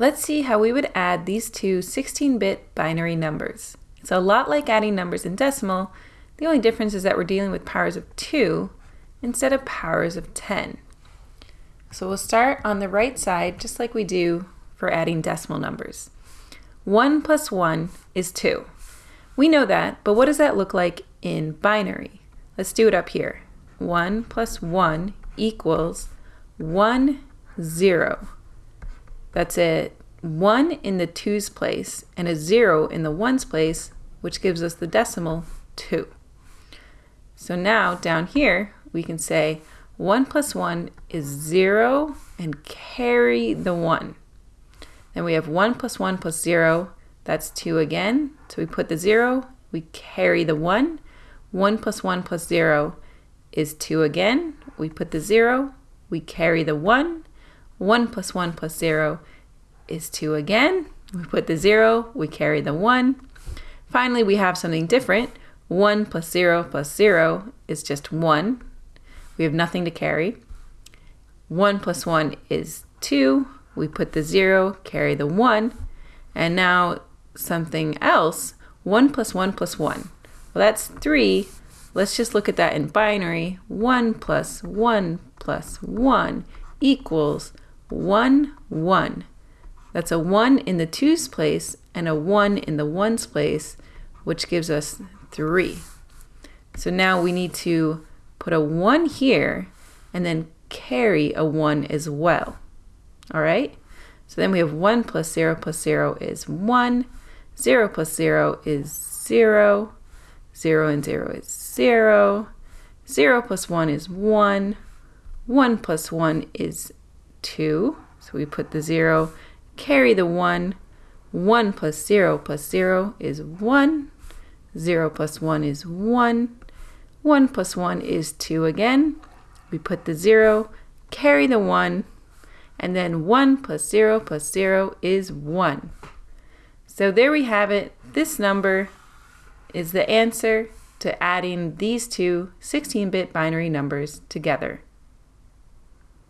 Let's see how we would add these two 16-bit binary numbers. It's a lot like adding numbers in decimal. The only difference is that we're dealing with powers of 2 instead of powers of 10. So we'll start on the right side just like we do for adding decimal numbers. 1 plus 1 is 2. We know that, but what does that look like in binary? Let's do it up here. 1 plus 1 equals 1, 0. That's a 1 in the 2's place and a 0 in the 1's place, which gives us the decimal 2. So now down here, we can say 1 plus 1 is 0 and carry the 1. Then we have 1 plus 1 plus 0, that's 2 again. So we put the 0, we carry the 1. 1 plus 1 plus 0 is 2 again. We put the 0, we carry the 1. 1 plus 1 plus 0 is 2 again. We put the 0, we carry the 1. Finally, we have something different. 1 plus 0 plus 0 is just 1. We have nothing to carry. 1 plus 1 is 2. We put the 0, carry the 1. And now something else, 1 plus 1 plus 1. Well, that's 3. Let's just look at that in binary. 1 plus 1 plus 1 equals 1, 1. That's a 1 in the 2's place and a 1 in the 1's place, which gives us 3. So now we need to put a 1 here and then carry a 1 as well. All right? So then we have 1 plus 0 plus 0 is 1. 0 plus 0 is 0. 0 and 0 is 0. 0 plus 1 is 1. 1 plus 1 is 2. So we put the 0, carry the 1. 1 plus 0 plus 0 is 1. 0 plus 1 is 1. 1 plus 1 is 2 again. We put the 0, carry the 1, and then 1 plus 0 plus 0 is 1. So there we have it. This number is the answer to adding these two 16-bit binary numbers together.